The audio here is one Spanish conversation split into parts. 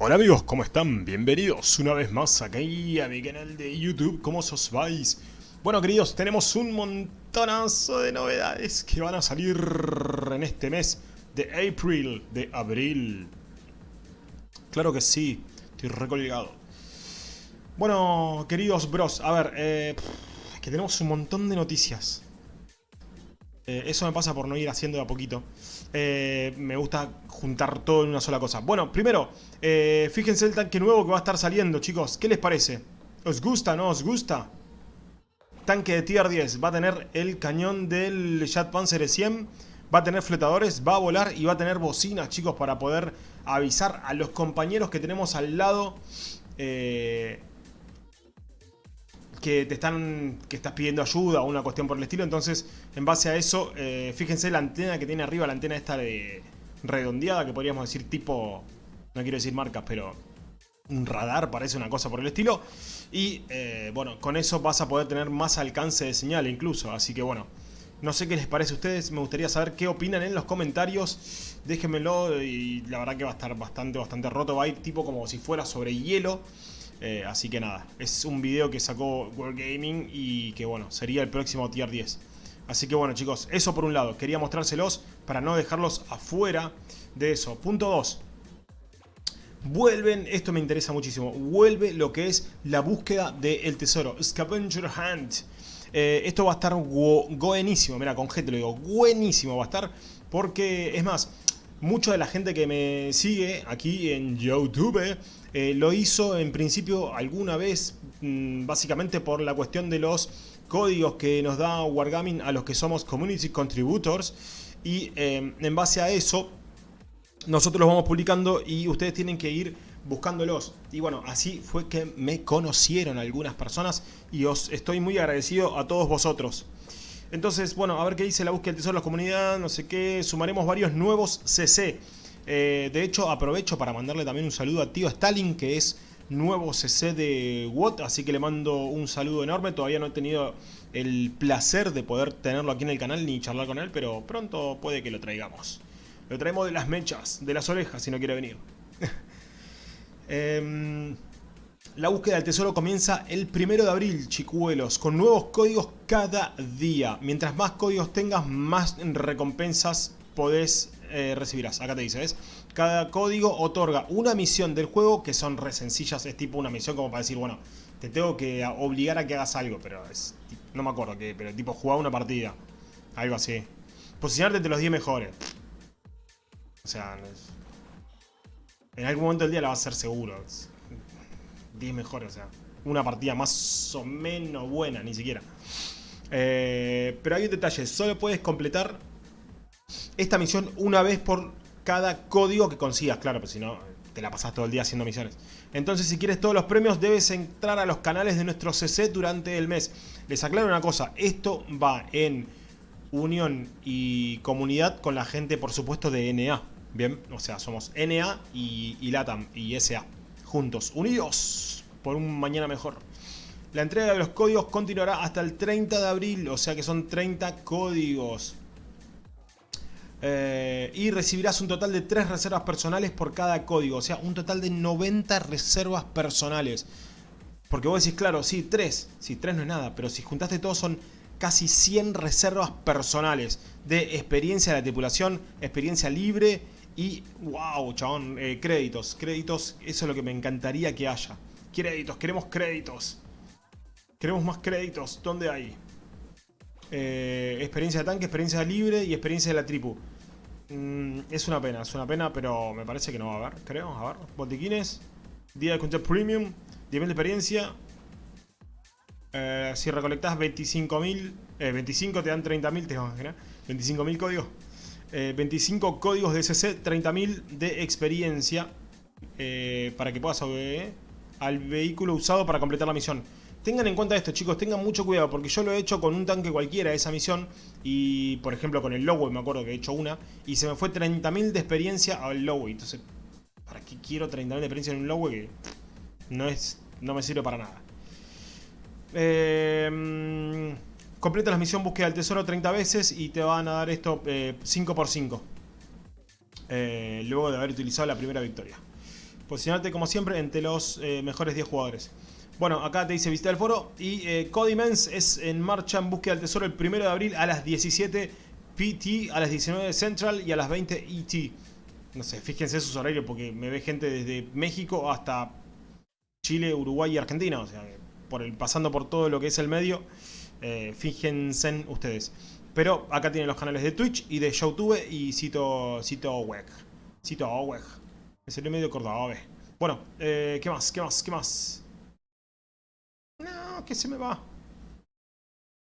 Hola amigos, ¿cómo están? Bienvenidos una vez más aquí a mi canal de YouTube, ¿cómo os vais? Bueno queridos, tenemos un montonazo de novedades que van a salir en este mes de April, de abril. Claro que sí, estoy recolgado. Bueno, queridos bros, a ver, eh, que tenemos un montón de noticias. Eh, eso me pasa por no ir haciendo de a poquito. Eh, me gusta juntar todo en una sola cosa. Bueno, primero, eh, fíjense el tanque nuevo que va a estar saliendo, chicos. ¿Qué les parece? ¿Os gusta, no os gusta? Tanque de tier 10. Va a tener el cañón del Jet Panzer 100. Va a tener flotadores, va a volar y va a tener bocinas, chicos, para poder avisar a los compañeros que tenemos al lado. Eh, que te están que estás pidiendo ayuda o una cuestión por el estilo entonces en base a eso eh, fíjense la antena que tiene arriba la antena esta de redondeada que podríamos decir tipo no quiero decir marcas pero un radar parece una cosa por el estilo y eh, bueno con eso vas a poder tener más alcance de señal incluso así que bueno no sé qué les parece a ustedes, me gustaría saber qué opinan en los comentarios. Déjenmelo y la verdad que va a estar bastante, bastante roto. Va a ir tipo como si fuera sobre hielo. Eh, así que nada, es un video que sacó World Gaming y que bueno, sería el próximo tier 10. Así que bueno chicos, eso por un lado, quería mostrárselos para no dejarlos afuera de eso. Punto 2. Vuelven, esto me interesa muchísimo, vuelve lo que es la búsqueda del tesoro, Scavenger Hunt. Eh, esto va a estar buenísimo, mira, con G te lo digo, buenísimo va a estar, porque es más, mucha de la gente que me sigue aquí en YouTube eh, lo hizo en principio alguna vez, mm, básicamente por la cuestión de los códigos que nos da Wargaming a los que somos Community Contributors y em, en base a eso nosotros los vamos publicando y ustedes tienen que ir buscándolos. Y bueno, así fue que me conocieron algunas personas y os estoy muy agradecido a todos vosotros. Entonces, bueno, a ver qué dice la búsqueda del tesoro de la comunidad, no sé qué, sumaremos varios nuevos CC. Eh, de hecho, aprovecho para mandarle también un saludo a tío Stalin, que es nuevo CC de WOT, así que le mando un saludo enorme. Todavía no he tenido el placer de poder tenerlo aquí en el canal ni charlar con él, pero pronto puede que lo traigamos. Lo traemos de las mechas, de las orejas, si no quiere venir. Em, la búsqueda del tesoro comienza el primero de abril, chicuelos, con nuevos códigos cada día. Mientras más códigos tengas, más recompensas podés eh, recibirás. Acá te dice, ¿ves? Cada código otorga una misión del juego que son re sencillas. Es tipo una misión como para decir, bueno, te tengo que obligar a que hagas algo. Pero es, no me acuerdo qué, pero tipo jugar una partida. Algo así. Posicionarte entre los 10 mejores. O sea, en algún momento del día la vas a hacer seguro. 10 mejores, o sea. Una partida más o menos buena, ni siquiera. Eh, pero hay un detalle, solo puedes completar esta misión una vez por cada código que consigas, claro, pues si no te la pasas todo el día haciendo misiones. Entonces si quieres todos los premios debes entrar a los canales de nuestro CC durante el mes. Les aclaro una cosa, esto va en unión y comunidad con la gente por supuesto de NA. Bien, o sea, somos NA y, y LATAM y SA, juntos, unidos por un mañana mejor. La entrega de los códigos continuará hasta el 30 de abril, o sea que son 30 códigos. Eh, y recibirás un total de 3 reservas personales por cada código. O sea, un total de 90 reservas personales. Porque vos decís, claro, sí, 3. Sí, 3 no es nada. Pero si juntaste todos son casi 100 reservas personales. De experiencia de la tripulación, experiencia libre y, wow, chabón, eh, créditos. Créditos, eso es lo que me encantaría que haya. Créditos, queremos créditos. Queremos más créditos. ¿Dónde hay? Eh, experiencia de tanque, experiencia libre y experiencia de la tripu. Mm, es una pena, es una pena, pero me parece que no va a haber, creo. A ver, botiquines, día de control premium, nivel de experiencia. Eh, si recolectas 25.000, eh, 25 te dan 30.000, te vas a imaginar. 25.000 códigos. 25 eh, códigos de CC, 30.000 de experiencia. Eh, para que puedas al vehículo usado para completar la misión. Tengan en cuenta esto, chicos, tengan mucho cuidado, porque yo lo he hecho con un tanque cualquiera esa misión, y por ejemplo con el Lowe, me acuerdo que he hecho una, y se me fue 30.000 de experiencia al Lowe. Entonces, ¿para qué quiero 30.000 de experiencia en un Lowe que no, es, no me sirve para nada? Eh, completa la misión búsqueda del tesoro 30 veces y te van a dar esto 5x5. Eh, luego de haber utilizado la primera victoria. posicionarte como siempre entre los eh, mejores 10 jugadores. Bueno, acá te dice visita el foro y eh, Codimens es en marcha en búsqueda del tesoro el 1 de abril a las 17 PT, a las 19 Central y a las 20 ET. No sé, fíjense sus horarios porque me ve gente desde México hasta Chile, Uruguay y Argentina. O sea, por el, pasando por todo lo que es el medio, eh, fíjense ustedes. Pero acá tienen los canales de Twitch y de YouTube y cito, cito WEG. Cito WEG. Es el medio Córdoba. Bueno, eh, ¿qué más? ¿Qué más? ¿Qué más? No, que se me va.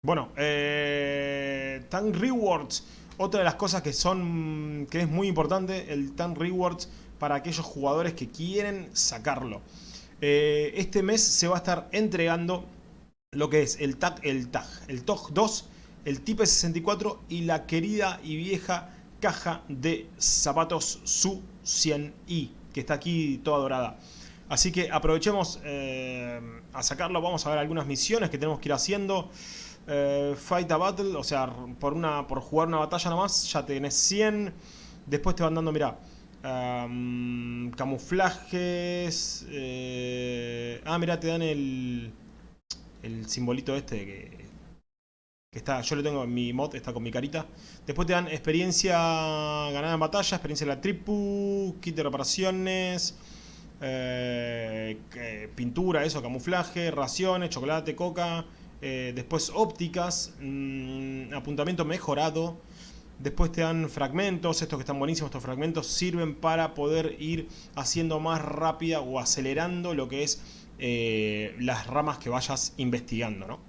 Bueno, eh, Tank Rewards. Otra de las cosas que son que es muy importante, el Tank Rewards para aquellos jugadores que quieren sacarlo. Eh, este mes se va a estar entregando lo que es el TAG, el TAG, el TOG 2, el Type 64 y la querida y vieja caja de zapatos Su 100i, que está aquí toda dorada. Así que aprovechemos eh, a sacarlo, vamos a ver algunas misiones que tenemos que ir haciendo. Eh, fight a battle, o sea, por, una, por jugar una batalla nomás, ya tenés 100. Después te van dando, mira, camuflajes. Eh, ah, mira, te dan el, el simbolito este que, está, yo lo tengo en mi mod, está con mi carita. Después te dan experiencia ganada en batalla, experiencia en la tripu, kit de reparaciones, eh, pintura, eso, camuflaje, raciones, chocolate, coca. Eh, después ópticas, mm, apuntamiento mejorado. Después te dan fragmentos, estos que están buenísimos, estos fragmentos sirven para poder ir haciendo más rápida o acelerando lo que es eh, las ramas que vayas investigando, ¿no?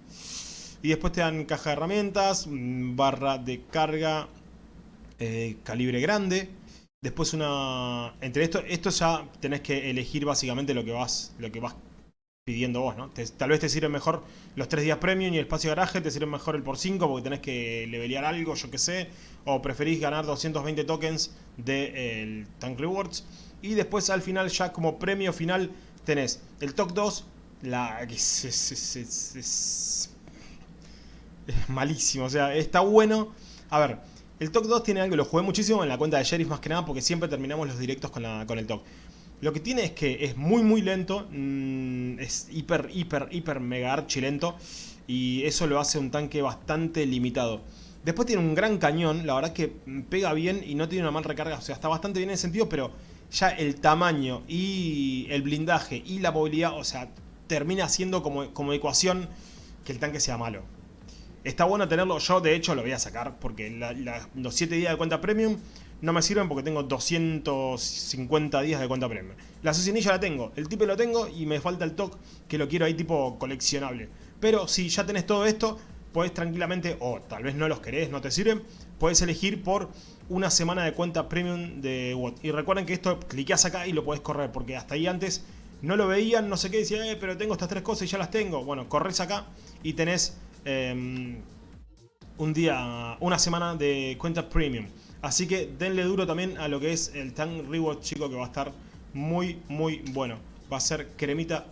Y después te dan caja de herramientas, mm, barra de carga, eh, calibre grande. Después una... Entre esto, esto ya tenés que elegir básicamente lo que vas, lo que vas pidiendo vos, ¿no? tal vez te sirven mejor los 3 días premium y el espacio de garaje, te sirven mejor el por 5 porque tenés que levelear algo, yo que sé, o preferís ganar 220 tokens del Tank Rewards. Y después al final, ya como premio final, tenés el TOC 2, la... Es, es, es, es, malísimo, o sea, está bueno. A ver, el TOC 2 tiene algo, lo jugué muchísimo en la cuenta de Sheriff más que nada porque siempre terminamos los directos con, el TOC. Lo que tiene es que es muy muy lento, mm, es hiper hiper hiper mega archi lento y eso lo hace un tanque bastante limitado. Después tiene un gran cañón, la verdad que pega bien y no tiene una mal recarga, o sea, está bastante bien en ese sentido, pero ya el tamaño y el blindaje y la movilidad, o sea, termina siendo como, como ecuación que el tanque sea malo. Está bueno tenerlo, yo de hecho lo voy a sacar porque los 7 días de cuenta premium no me sirven porque tengo 250 días de cuenta premium. La asesinilla la tengo, el tipo lo tengo y me falta el TOC que lo quiero ahí tipo coleccionable. Pero si ya tenés todo esto, puedes tranquilamente, o tal vez no los querés, no te sirven, puedes elegir por una semana de cuenta premium de WOT. Y recuerden que esto cliqueas acá y lo puedes correr, porque hasta ahí antes no lo veían, no sé qué, decía, eh, pero tengo estas tres cosas y ya las tengo. Bueno, corres acá y tenés em, un día, una semana de cuenta premium. Así que denle duro también a lo que es el Tank Reward, chico, que va a estar muy, muy bueno. Va a ser cremita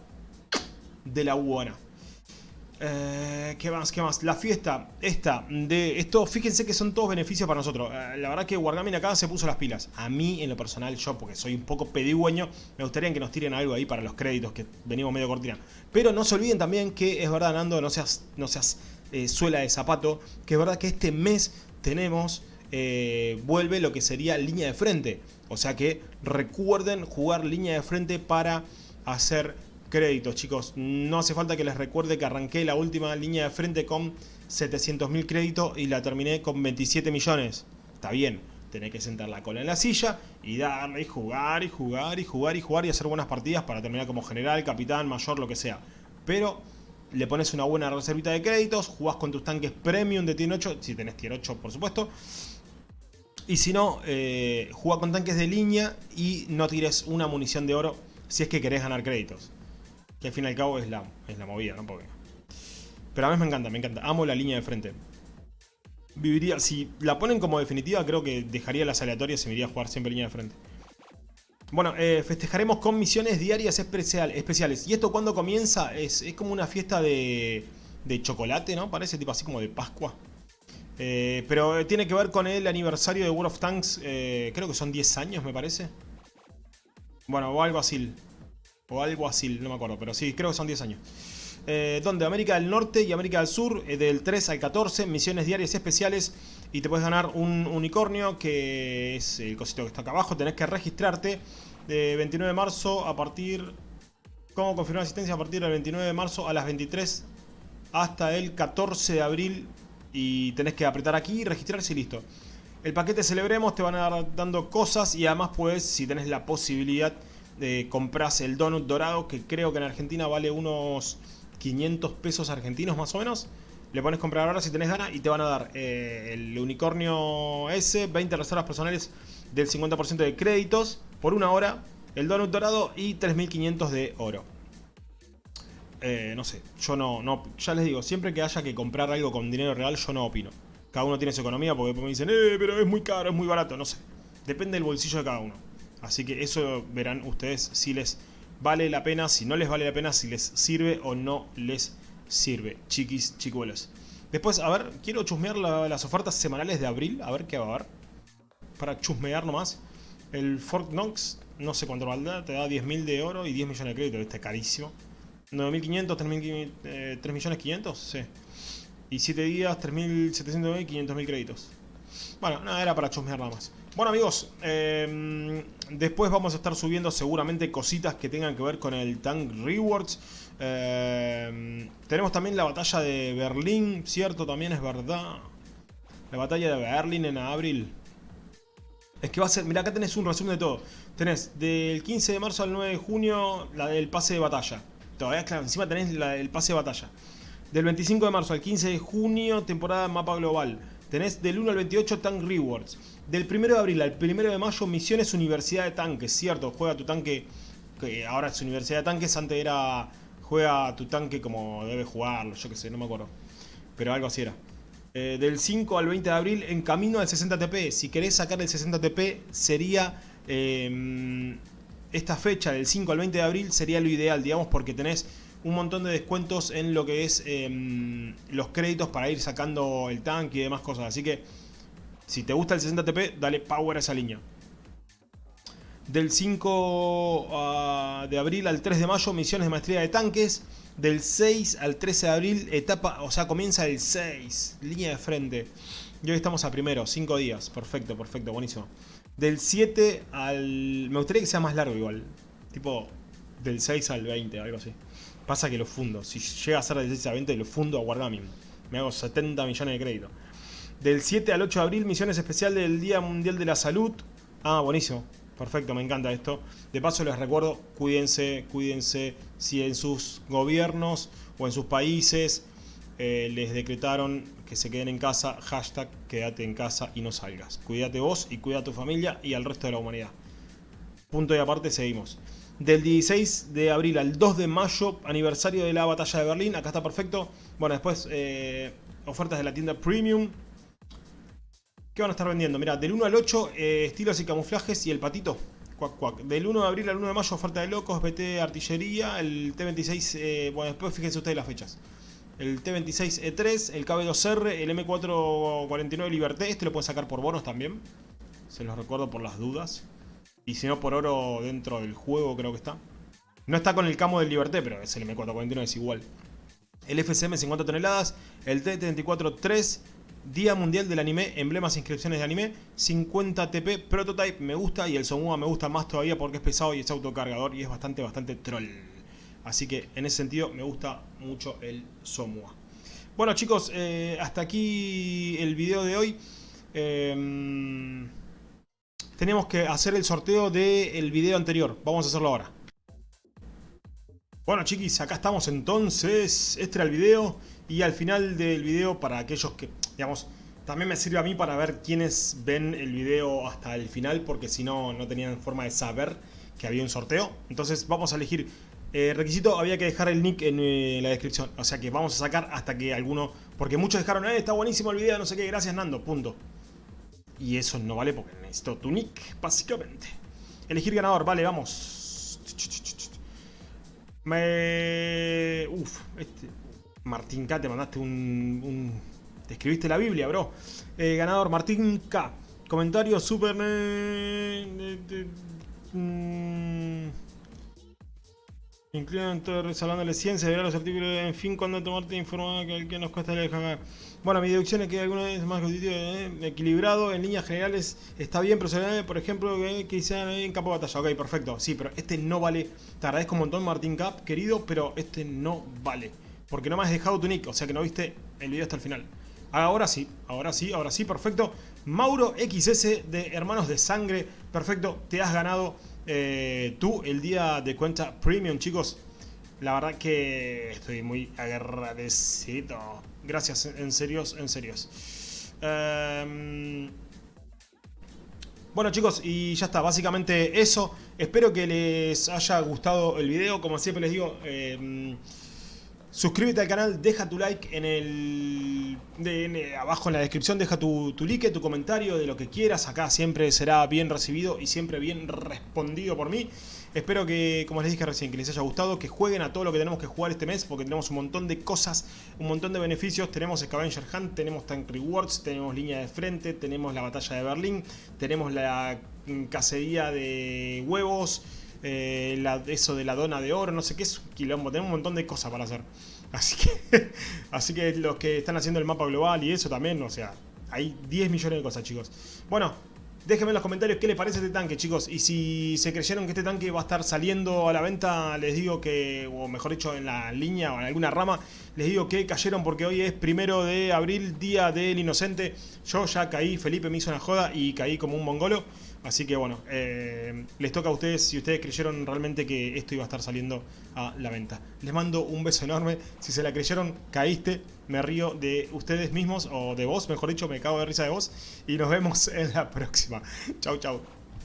de la buena. Eh, ¿Qué más? ¿Qué más? La fiesta esta de esto, fíjense que son todos beneficios para nosotros. Eh, la verdad que Wargaming acá se puso las pilas. A mí, en lo personal, yo, porque soy un poco pedigüeño, me gustaría que nos tiren algo ahí para los créditos, que venimos medio cortina. Pero no se olviden también que es verdad, Nando, no seas, no seas eh, suela de zapato, que es verdad que este mes tenemos, vuelve lo que sería línea de frente. O sea que recuerden jugar línea de frente para hacer créditos, chicos. No hace falta que les recuerde que arranqué la última línea de frente con 700.000 créditos y la terminé con 27 millones. Está bien, tenés que sentar la cola en la silla y darle y jugar y jugar y jugar y jugar y hacer buenas partidas para terminar como general, capitán, mayor, lo que sea. Pero le pones una buena reservita de créditos, jugás con tus tanques premium de tier 8, si tenés tier 8 por supuesto. Y si no, eh, con tanques de línea y no tires una munición de oro si es que querés ganar créditos. Al fin y al cabo es la, es la movida, ¿no? Pero a mí me encanta, me encanta. Amo la línea de frente. Viviría, si la ponen como definitiva, creo que dejaría las aleatorias y me iría a jugar siempre línea de frente. Bueno, eh, festejaremos con misiones diarias especial, especiales. ¿Y esto cuando comienza? Es, como una fiesta de, de chocolate, ¿no? Parece tipo así como de Pascua. Eh, pero tiene que ver con el aniversario de World of Tanks. Eh, creo que son 10 años, me parece. Bueno, o algo así. O algo así, no me acuerdo, pero sí, creo que son 10 años. Eh, donde América del Norte y América del Sur, eh, del 3 al 14, misiones diarias especiales. Y te puedes ganar un unicornio, que es el cosito que está acá abajo. Tenés que registrarte de 29 de marzo a partir... ¿Cómo confirmar asistencia? A partir del 29 de marzo a las 23 hasta el 14 de abril. Y tenés que apretar aquí, registrarse y listo. El paquete Celebremos te van a dar dando cosas y además puedes, si tenés la posibilidad, compras el donut dorado, que creo que en Argentina vale unos 500 pesos argentinos más o menos. Le pones comprar ahora si tenés ganas y te van a dar eh, el unicornio S, 20 reservas personales del 50% de créditos por una hora, el donut dorado y 3500 de oro. Eh, no sé, yo no, no, ya les digo, siempre que haya que comprar algo con dinero real, yo no opino. Cada uno tiene su economía porque después me dicen, eh, pero es muy caro, es muy barato, no sé. Depende del bolsillo de cada uno. Así que eso verán ustedes si les vale la pena, si no les vale la pena, si les sirve o no les sirve, chiquis, chicuelos. Después, a ver, quiero chusmear las ofertas semanales de abril, a ver qué va a haber. Para chusmear nomás. El Fort Knox, no sé cuánto valdrá, te da 10.000 de oro y 10 millones de crédito, este carísimo. 9.500, 3 millones 500, sí. Y 7 días, 3.700 y 500.000 créditos. Bueno, nada, era para chusmear nada más. Bueno amigos, em, después vamos a estar subiendo seguramente cositas que tengan que ver con el Tank Rewards. Em, tenemos también la batalla de Berlín, cierto, también es verdad. La batalla de Berlín en abril. Es que va a ser, mira acá tenés un resumen de todo. Tenés del 15 de marzo al 9 de junio la del pase de batalla. Todavía, claro, encima tenés el pase de batalla. Del 25 de marzo al 15 de junio, temporada mapa global. Tenés del 1 al 28 Tank Rewards. Del 1 de abril al 1 de mayo, Misiones Universidad de Tanques. Cierto, juega tu tanque, que ahora es Universidad de Tanques, antes era juega tu tanque como debe jugarlo, yo que sé, no me acuerdo. Pero algo así era. Eh, del 5 al 20 de abril, en camino al 60 TP. Si querés sacar el 60 TP, sería... Em, esta fecha, del 5 al 20 de abril, sería lo ideal, digamos, porque tenés un montón de descuentos en lo que es em, los créditos para ir sacando el tanque y demás cosas. Así que si te gusta el 60 TP, dale power a esa línea. Del 5 ah, de abril al 3 de mayo, misiones de maestría de tanques. Del 6 al 13 de abril, etapa, o sea, comienza el 6, línea de frente. Y hoy estamos a primero, 5 días. Perfecto, perfecto, buenísimo. Del 7 al... Me gustaría que sea más largo igual. Tipo, del 6 al 20, algo así. Pasa que lo fundo. Si llega a ser del 6 al 20, lo fundo a Wargaming. Me hago 70 millones de crédito. Del 7 al 8 de abril, misiones especiales del Día Mundial de la Salud. Ah, buenísimo. Perfecto, me encanta esto. De paso les recuerdo, cuídense, cuídense. Si en sus gobiernos o en sus países eh, les decretaron que se queden en casa, hashtag quédate en casa y no salgas. Cuídate vos y cuida a tu familia y al resto de la humanidad. Punto y aparte, seguimos. Del 16 de abril al 2 de mayo, aniversario de la batalla de Berlín. Acá está perfecto. Bueno, después eh, ofertas de la tienda Premium. ¿Qué van a estar vendiendo? Mira, del 1 al 8, eh, estilos y camuflajes y el patito. Cuac, cuac. Del 1 de abril al 1 de mayo, oferta de locos, BT Artillería, el T26, eh, bueno, después fíjense ustedes las fechas. El T26E3, el KB2R, el M449 Liberté, este lo pueden sacar por bonos también. Se los recuerdo por las dudas. Y si no por oro dentro del juego creo que está. No está con el camo del Liberté, pero es el M449, es igual. El FCM 50 toneladas, el T-34-3, Día Mundial del Anime, emblemas e inscripciones de anime, 50 TP Prototype me gusta y el Somua me gusta más todavía porque es pesado y es autocargador y es bastante, bastante troll. Así que en ese sentido me gusta mucho el Somua. Bueno chicos, eh, hasta aquí el video de hoy. Em, tenemos que hacer el sorteo del video anterior. Vamos a hacerlo ahora. Bueno chiquis, acá estamos entonces. Este era el video. Y al final del video, para aquellos que, digamos, también me sirve a mí para ver quiénes ven el video hasta el final, porque si no, no tenían forma de saber que había un sorteo. Entonces vamos a elegir eh, requisito, había que dejar el nick en eh, la descripción. O sea que vamos a sacar hasta que alguno... Porque muchos dejaron, eh, está buenísimo el video, no sé qué, gracias Nando, punto. Y eso no vale porque necesito tu nick, básicamente. Elegir ganador, vale, vamos. Me... Uf, este... Martín K, te mandaste un... Te escribiste la Biblia, bro. Eh, ganador, Martín K. Comentario súper... Mm. Incluyen todo de ciencia, ver los artículos, en fin, cuando tomarte informado que el que nos cuesta leer Bueno, mi deducción es que alguno es más eh, equilibrado, en líneas generales está bien, pero se por ejemplo, que, que en campo de batalla. Ok, perfecto, sí, pero este no vale. Te agradezco un montón, Martín Cap, querido, pero este no vale. Porque no me has dejado tu nick, o sea que no viste el video hasta el final. Ahora sí, ahora sí, ahora sí, perfecto. Mauro XS de Hermanos de Sangre, perfecto, te has ganado eh, tú el día de cuenta premium, chicos. La verdad que estoy muy agradecido. Gracias, en serios, en serios. Em, bueno chicos, y ya está, básicamente eso. Espero que les haya gustado el video. Como siempre les digo, em, Suscríbete al canal, deja tu like en el abajo en la descripción, deja tu, tu like, tu comentario de lo que quieras. Acá siempre será bien recibido y siempre bien respondido por mí. Espero que, como les dije recién, que les haya gustado, que jueguen a todo lo que tenemos que jugar este mes, porque tenemos un montón de cosas, un montón de beneficios. Tenemos Scavenger Hunt, tenemos Tank Rewards, tenemos línea de frente, tenemos la batalla de Berlín, tenemos la cacería de huevos, eh, eso de la dona de oro, no sé qué es quilombo, tenemos un montón de cosas para hacer. Así que, así que los que están haciendo el mapa global y eso también, o sea, hay 10 millones de cosas, chicos. Bueno, déjenme en los comentarios qué les parece este tanque, chicos. Y si se creyeron que este tanque va a estar saliendo a la venta, les digo que, o mejor dicho, en la línea o en alguna rama, les digo que cayeron porque hoy es primero de abril, día del inocente. Yo ya caí, Felipe me hizo una joda y caí como un mongolo. Así que bueno, eh, les toca a ustedes si ustedes creyeron realmente que esto iba a estar saliendo a la venta. Les mando un beso enorme. Si se la creyeron, caíste. Me río de ustedes mismos, o de vos, mejor dicho, me cago de risa de vos. Y nos vemos en la próxima. Chau, chau.